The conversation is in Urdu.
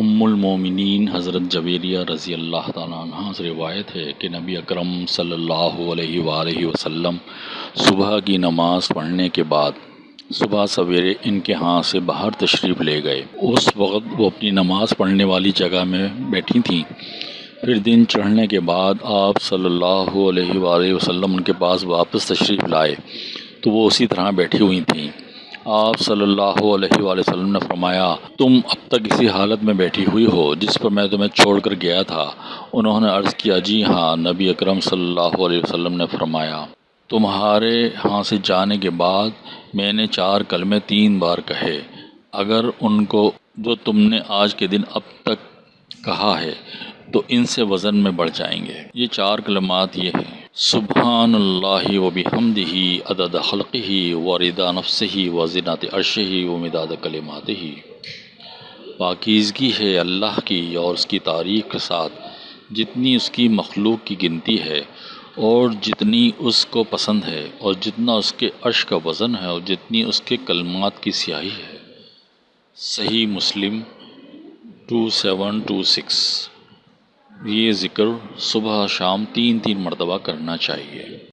ام المومنین حضرت جویریہ رضی اللہ تعالیٰ عنہ سے روایت ہے کہ نبی اکرم صلی اللہ علیہ وآلہ وسلم صبح کی نماز پڑھنے کے بعد صبح سویرے ان کے ہاں سے باہر تشریف لے گئے۔ اس وقت وہ اپنی نماز پڑھنے والی جگہ میں بیٹھی تھیں۔ پھر دن چڑھنے کے بعد آپ صلی اللہ علیہ وآلہ وسلم ان کے پاس واپس تشریف لائے تو وہ اسی طرح بیٹھی ہوئی تھیں۔ آپ صلی اللہ علیہ وآلہ وسلم نے فرمایا، تم اب تک اسی حالت میں بیٹھی ہوئی ہو جس پر میں تمہیں چھوڑ کر گیا تھا۔ انہوں نے عرض کیا جی ہاں نبی اکرم صلی اللہ علیہ وسلم نے فرمایا، تمہارے ہاں سے جانے کے بعد میں نے چار کلمے تین بار کہے۔ اگر ان کو جو تم نے آج کے دن اب تک کہا ہے، تو ان سے وزن میں بڑھ جائیں گے۔ یہ چار کلمات یہ ہیں۔ سبحان اللہ و بحمدہ عدد خلقہ و ردا نفسہ و زنات عرشہ و مداد کلماتہ۔ پاکیزگی ہے اللہ کی اور اس کی تعریف کے ساتھ۔ جتنی اس کی مخلوق کی گنتی ہے اور جتنی اس کو پسند ہے اور جتنا اس کے عرش کا وزن ہے اور جتنی اس کے کلمات کی سیاہی ہے۔ Sahih Muslim two seven two six. یہ ذکر صبح شام تین تین مرتبہ کرنا چاہیے۔